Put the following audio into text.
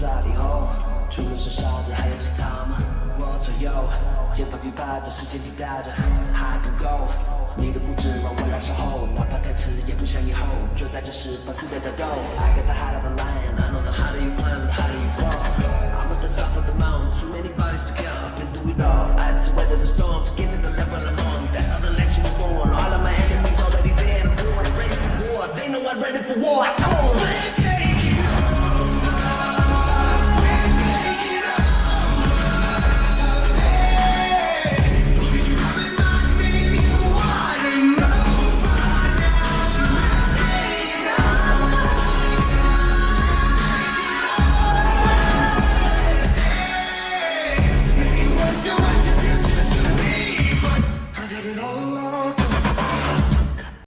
在以后，出门是傻子，还有其他吗？我左右，肩膀并排在时间滴答着，还不够。你的固执让我来守候，哪怕太迟也不想以后，就在这时放肆的打斗。I got the heart of a lion, I know the heart of your plan, the heart of